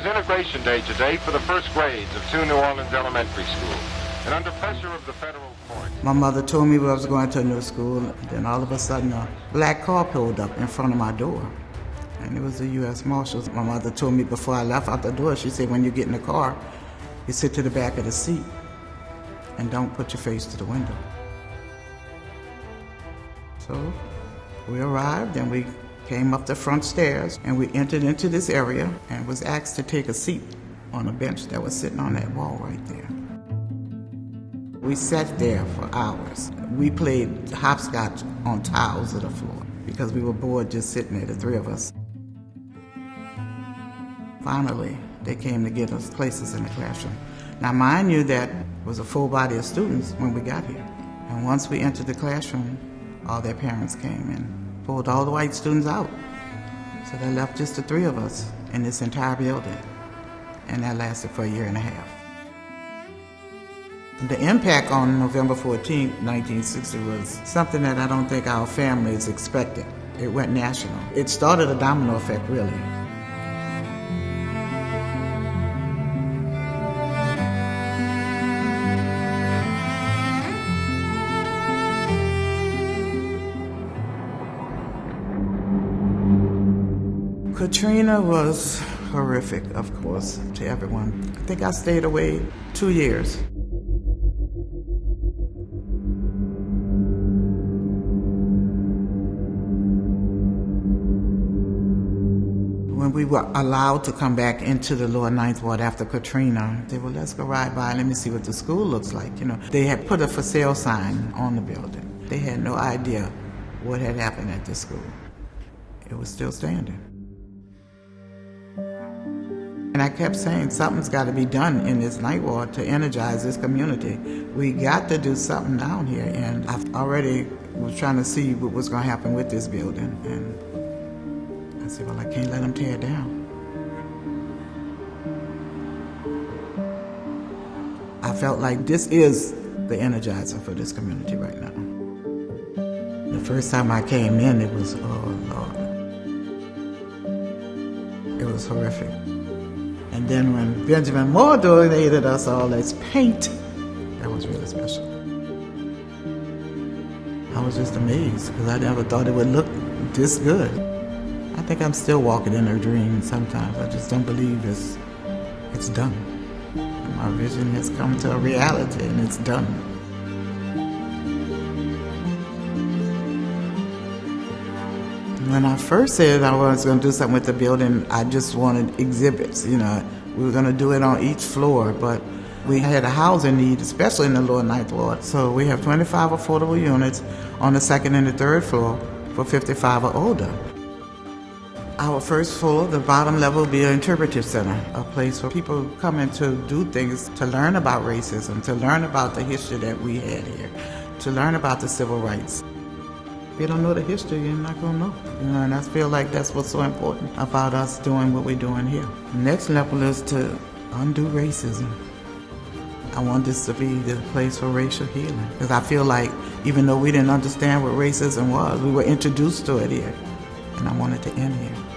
integration day today for the first grades of two New Orleans elementary schools. And under pressure of the federal court. My mother told me I was going to a new school, and then all of a sudden a black car pulled up in front of my door. And it was the U.S. Marshals. My mother told me before I left out the door, she said, when you get in the car, you sit to the back of the seat and don't put your face to the window. So we arrived and we came up the front stairs and we entered into this area and was asked to take a seat on a bench that was sitting on that wall right there. We sat there for hours. We played hopscotch on tiles of the floor because we were bored just sitting there, the three of us. Finally, they came to get us places in the classroom. Now, mind you, that was a full body of students when we got here. And once we entered the classroom, all their parents came and pulled all the white students out. So they left just the three of us in this entire building. And that lasted for a year and a half. The impact on November 14, 1960 was something that I don't think our families expected. It went national. It started a domino effect, really. Katrina was horrific, of course, to everyone. I think I stayed away two years. When we were allowed to come back into the lower ninth ward after Katrina, they well, let's go ride by, let me see what the school looks like. You know, they had put a for sale sign on the building. They had no idea what had happened at the school. It was still standing. And I kept saying something's got to be done in this ninth ward to energize this community. We got to do something down here. And I already was trying to see what was going to happen with this building. And I said, well, I can't let them tear it down. I felt like this is the energizer for this community right now. The first time I came in, it was, oh Lord. It was horrific. And then when Benjamin Moore donated us all this paint, that was really special. I was just amazed because I never thought it would look this good. I think I'm still walking in a dream sometimes. I just don't believe it's, it's done. My vision has come to a reality and it's done. When I first said I was going to do something with the building, I just wanted exhibits. You know, we were going to do it on each floor, but we had a housing need, especially in the lower ninth ward. So we have 25 affordable units on the second and the third floor for 55 or older. Our first floor, the bottom level, will be an interpretive center, a place where people come in to do things to learn about racism, to learn about the history that we had here, to learn about the civil rights. If you don't know the history, you're not gonna know. You know, and I feel like that's what's so important about us doing what we're doing here. Next level is to undo racism. I want this to be the place for racial healing. Because I feel like even though we didn't understand what racism was, we were introduced to it here. And I want it to end here.